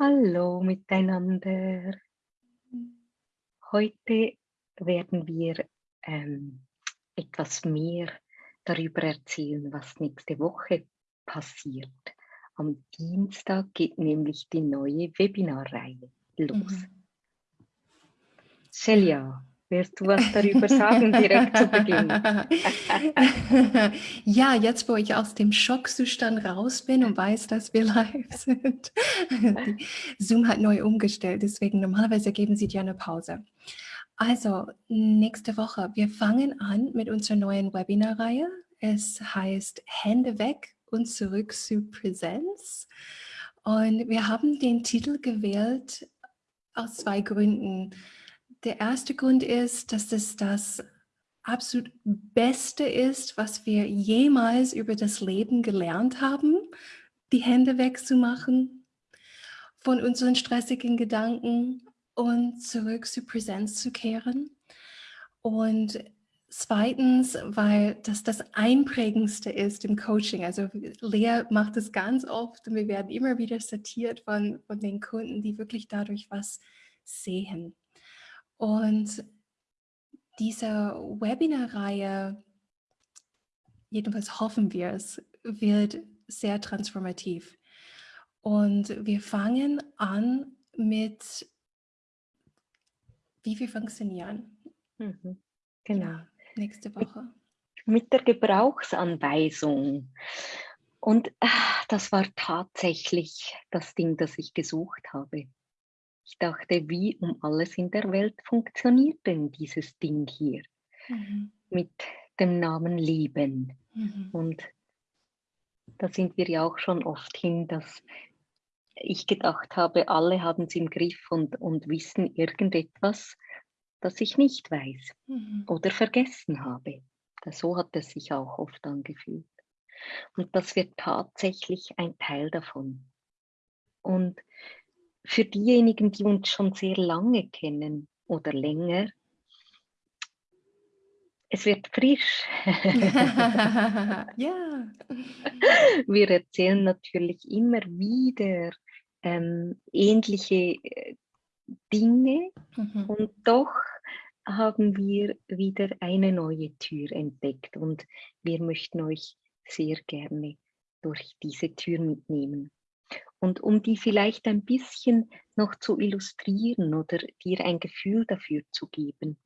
Hallo miteinander. Heute werden wir ähm, etwas mehr darüber erzählen, was nächste Woche passiert. Am Dienstag geht nämlich die neue Webinarreihe los. Mhm. Celia, Willst du was darüber sagen, direkt zu Beginn? ja, jetzt wo ich aus dem Schockzustand raus bin und weiß, dass wir live sind. Zoom hat neu umgestellt, deswegen normalerweise geben sie dir eine Pause. Also, nächste Woche, wir fangen an mit unserer neuen Webinarreihe. Es heißt Hände weg und zurück zu Präsenz. Und wir haben den Titel gewählt aus zwei Gründen der erste Grund ist, dass es das absolut Beste ist, was wir jemals über das Leben gelernt haben, die Hände wegzumachen von unseren stressigen Gedanken und zurück zur Präsenz zu kehren. Und zweitens, weil das das Einprägendste ist im Coaching. Also Lea macht es ganz oft und wir werden immer wieder zitiert von, von den Kunden, die wirklich dadurch was sehen. Und diese Webinar-Reihe, jedenfalls hoffen wir es, wird sehr transformativ. Und wir fangen an mit, wie wir funktionieren. Mhm. Genau. Ja, nächste Woche. Mit der Gebrauchsanweisung. Und ach, das war tatsächlich das Ding, das ich gesucht habe. Ich dachte, wie um alles in der Welt funktioniert denn dieses Ding hier mhm. mit dem Namen Leben? Mhm. Und da sind wir ja auch schon oft hin, dass ich gedacht habe, alle haben es im Griff und, und wissen irgendetwas, das ich nicht weiß mhm. oder vergessen habe. So hat es sich auch oft angefühlt. Und das wird tatsächlich ein Teil davon. Und für diejenigen, die uns schon sehr lange kennen oder länger, es wird frisch. ja. Wir erzählen natürlich immer wieder ähm, ähnliche äh, Dinge mhm. und doch haben wir wieder eine neue Tür entdeckt und wir möchten euch sehr gerne durch diese Tür mitnehmen. Und um die vielleicht ein bisschen noch zu illustrieren oder dir ein Gefühl dafür zu geben.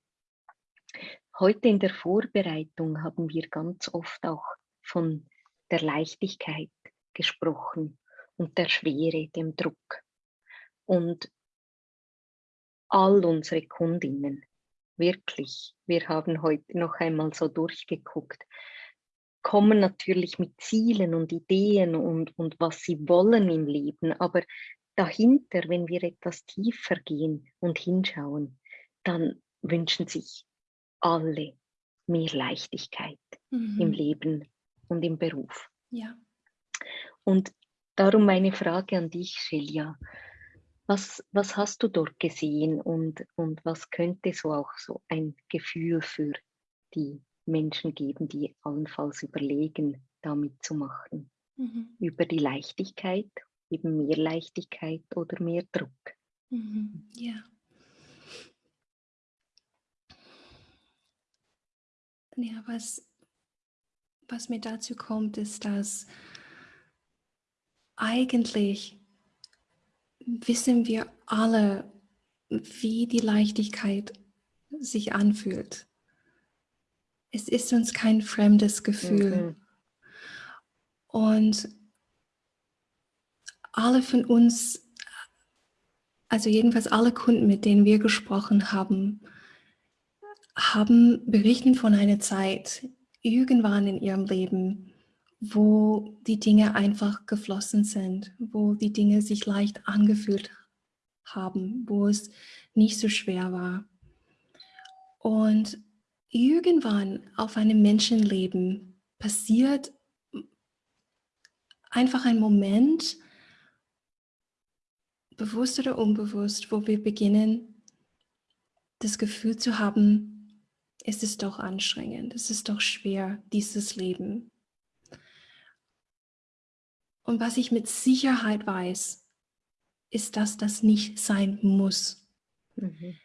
Heute in der Vorbereitung haben wir ganz oft auch von der Leichtigkeit gesprochen und der Schwere, dem Druck. Und all unsere Kundinnen, wirklich, wir haben heute noch einmal so durchgeguckt, kommen natürlich mit Zielen und Ideen und, und was sie wollen im Leben, aber dahinter, wenn wir etwas tiefer gehen und hinschauen, dann wünschen sich alle mehr Leichtigkeit mhm. im Leben und im Beruf. Ja. Und darum meine Frage an dich, Celia. Was, was hast du dort gesehen und, und was könnte so auch so ein Gefühl für die Menschen geben, die allenfalls überlegen, damit zu machen. Mhm. Über die Leichtigkeit, eben mehr Leichtigkeit oder mehr Druck. Mhm. Ja. Ja, was, was mir dazu kommt, ist, dass eigentlich wissen wir alle, wie die Leichtigkeit sich anfühlt es ist uns kein fremdes Gefühl. Mhm. Und alle von uns, also jedenfalls alle Kunden, mit denen wir gesprochen haben, haben berichten von einer Zeit irgendwann in ihrem Leben, wo die Dinge einfach geflossen sind, wo die Dinge sich leicht angefühlt haben, wo es nicht so schwer war. Und irgendwann auf einem Menschenleben passiert einfach ein Moment, bewusst oder unbewusst, wo wir beginnen, das Gefühl zu haben, es ist doch anstrengend, es ist doch schwer, dieses Leben. Und was ich mit Sicherheit weiß, ist, dass das nicht sein muss. Mhm.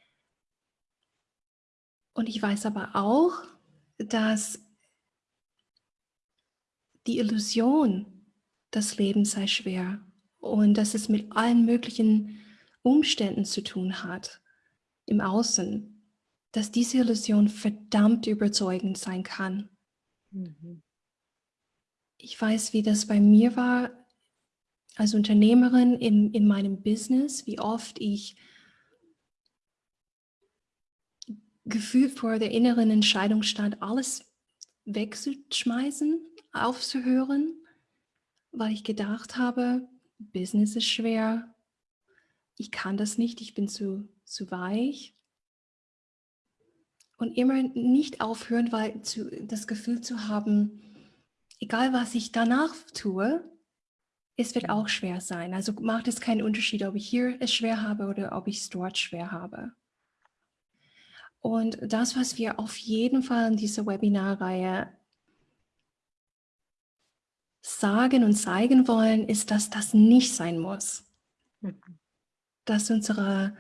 Und ich weiß aber auch, dass die Illusion, das Leben sei schwer und dass es mit allen möglichen Umständen zu tun hat im Außen, dass diese Illusion verdammt überzeugend sein kann. Mhm. Ich weiß, wie das bei mir war als Unternehmerin in, in meinem Business, wie oft ich gefühlt vor der inneren Entscheidung stand, alles wegzuschmeißen, aufzuhören, weil ich gedacht habe, Business ist schwer, ich kann das nicht, ich bin zu, zu weich. Und immer nicht aufhören, weil zu, das Gefühl zu haben, egal was ich danach tue, es wird auch schwer sein. Also macht es keinen Unterschied, ob ich hier es schwer habe oder ob ich es dort schwer habe. Und das, was wir auf jeden Fall in dieser Webinarreihe sagen und zeigen wollen, ist, dass das nicht sein muss. Mhm. Dass unsere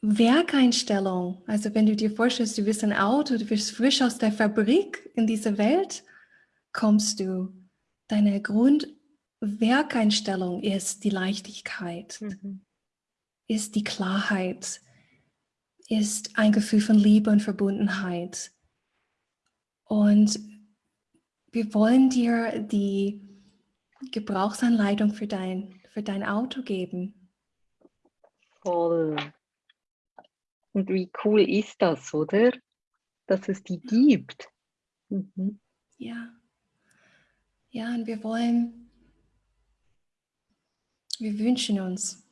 Werkeinstellung, also wenn du dir vorstellst, du bist ein Auto, du bist frisch aus der Fabrik in diese Welt, kommst du, deine Grundwerkeinstellung ist die Leichtigkeit, mhm. ist die Klarheit, ist ein Gefühl von Liebe und Verbundenheit. Und wir wollen dir die Gebrauchsanleitung für dein, für dein Auto geben. Voll. Und wie cool ist das, oder? Dass es die gibt. Mhm. Ja. Ja, und wir wollen, wir wünschen uns,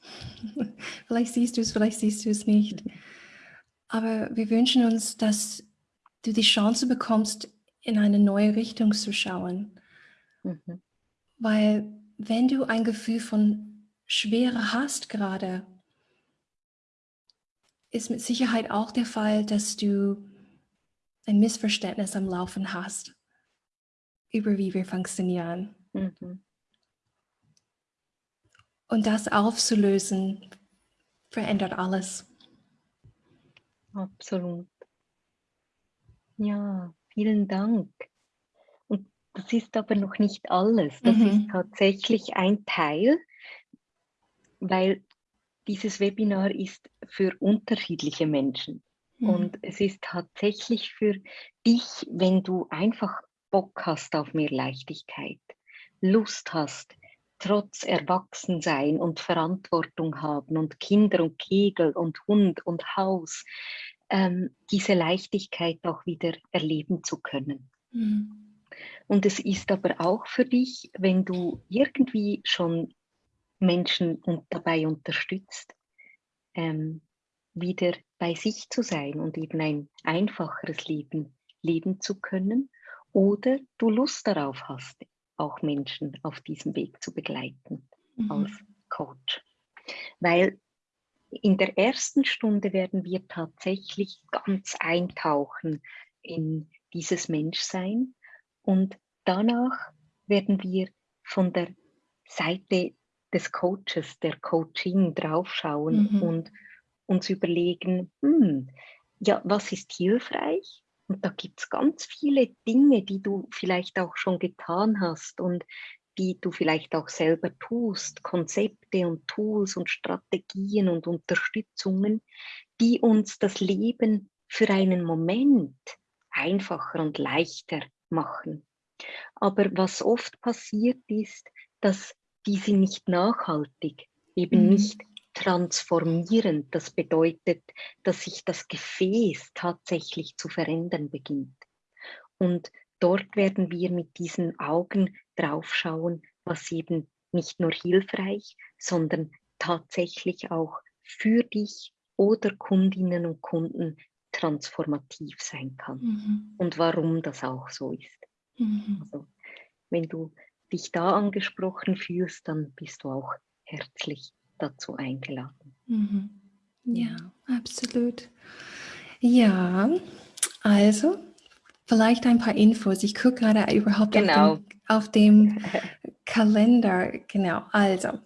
vielleicht siehst du es, vielleicht siehst du es nicht, aber wir wünschen uns, dass du die Chance bekommst, in eine neue Richtung zu schauen. Mhm. Weil wenn du ein Gefühl von Schwere hast gerade, ist mit Sicherheit auch der Fall, dass du ein Missverständnis am Laufen hast über wie wir funktionieren. Mhm. Und das aufzulösen, verändert alles. Absolut. Ja, vielen Dank. Und das ist aber noch nicht alles. Das mhm. ist tatsächlich ein Teil, weil dieses Webinar ist für unterschiedliche Menschen. Mhm. Und es ist tatsächlich für dich, wenn du einfach Bock hast auf mehr Leichtigkeit, Lust hast, trotz Erwachsensein und Verantwortung haben und Kinder und Kegel und Hund und Haus, ähm, diese Leichtigkeit auch wieder erleben zu können. Mhm. Und es ist aber auch für dich, wenn du irgendwie schon Menschen und dabei unterstützt, ähm, wieder bei sich zu sein und eben ein einfacheres Leben leben zu können oder du Lust darauf hast, auch Menschen auf diesem Weg zu begleiten mhm. als Coach. Weil in der ersten Stunde werden wir tatsächlich ganz eintauchen in dieses Menschsein und danach werden wir von der Seite des Coaches, der Coaching draufschauen mhm. und uns überlegen, hm, ja, was ist hilfreich und da gibt es ganz viele Dinge, die du vielleicht auch schon getan hast und die du vielleicht auch selber tust, Konzepte und Tools und Strategien und Unterstützungen, die uns das Leben für einen Moment einfacher und leichter machen. Aber was oft passiert ist, dass diese nicht nachhaltig, eben mhm. nicht transformierend. Das bedeutet, dass sich das Gefäß tatsächlich zu verändern beginnt. Und dort werden wir mit diesen Augen draufschauen, was eben nicht nur hilfreich, sondern tatsächlich auch für dich oder Kundinnen und Kunden transformativ sein kann. Mhm. Und warum das auch so ist. Mhm. Also, wenn du dich da angesprochen fühlst, dann bist du auch herzlich dazu eingeladen. Mhm. Ja, absolut. Ja, also vielleicht ein paar Infos. Ich gucke gerade überhaupt genau. auf, dem, auf dem Kalender. Genau, also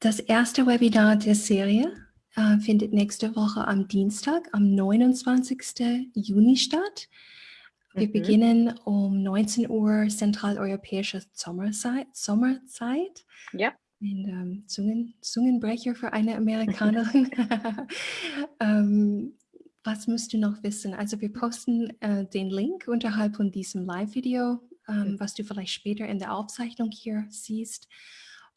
Das erste Webinar der Serie äh, findet nächste Woche am Dienstag, am 29. Juni statt. Wir mhm. beginnen um 19 Uhr zentraleuropäische Sommerzeit. Sommerzeit. Ja. Und, ähm, Zungen, Zungenbrecher für eine Amerikanerin. ähm, was musst du noch wissen? Also wir posten äh, den Link unterhalb von diesem Live-Video, ähm, mhm. was du vielleicht später in der Aufzeichnung hier siehst.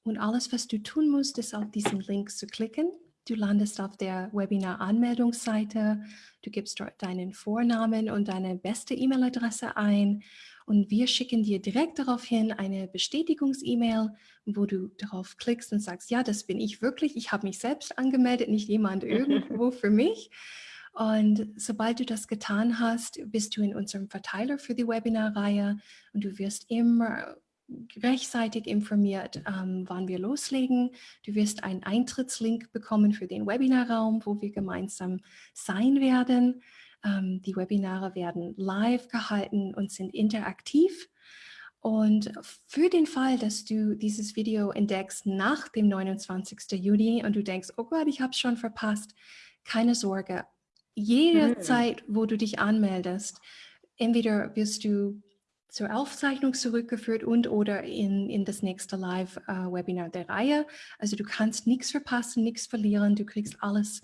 Und alles, was du tun musst, ist auf diesen Link zu klicken. Du landest auf der Webinar-Anmeldungsseite, du gibst dort deinen Vornamen und deine beste E-Mail-Adresse ein und wir schicken dir direkt daraufhin eine Bestätigungs-E-Mail, wo du darauf klickst und sagst, ja, das bin ich wirklich, ich habe mich selbst angemeldet, nicht jemand irgendwo für mich. Und sobald du das getan hast, bist du in unserem Verteiler für die Webinarreihe und du wirst immer rechtzeitig informiert, ähm, wann wir loslegen. Du wirst einen Eintrittslink bekommen für den Webinarraum, wo wir gemeinsam sein werden. Ähm, die Webinare werden live gehalten und sind interaktiv. Und für den Fall, dass du dieses Video entdeckst nach dem 29. Juni und du denkst, oh Gott, ich habe es schon verpasst, keine Sorge. Jederzeit, mhm. wo du dich anmeldest, entweder wirst du zur Aufzeichnung zurückgeführt und oder in, in das nächste Live-Webinar äh, der Reihe. Also du kannst nichts verpassen, nichts verlieren, du kriegst alles,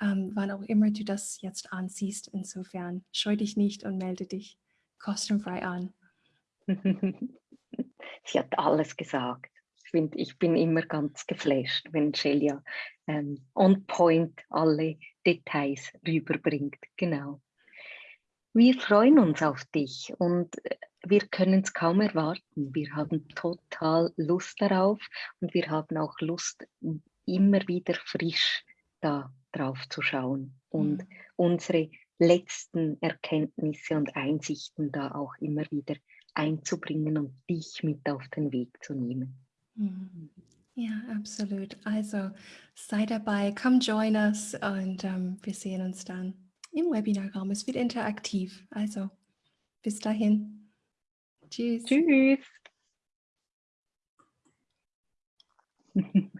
ähm, wann auch immer du das jetzt ansiehst. Insofern scheu dich nicht und melde dich kostenfrei an. Sie hat alles gesagt. Ich, find, ich bin immer ganz geflasht, wenn Celia ähm, on point alle Details rüberbringt. Genau. Wir freuen uns auf dich und äh, wir können es kaum erwarten. Wir haben total Lust darauf und wir haben auch Lust, immer wieder frisch da drauf zu schauen und mhm. unsere letzten Erkenntnisse und Einsichten da auch immer wieder einzubringen und dich mit auf den Weg zu nehmen. Mhm. Ja, absolut. Also sei dabei, come join us und ähm, wir sehen uns dann im Webinarraum. Es wird interaktiv. Also bis dahin. Tschüss. Tschüss.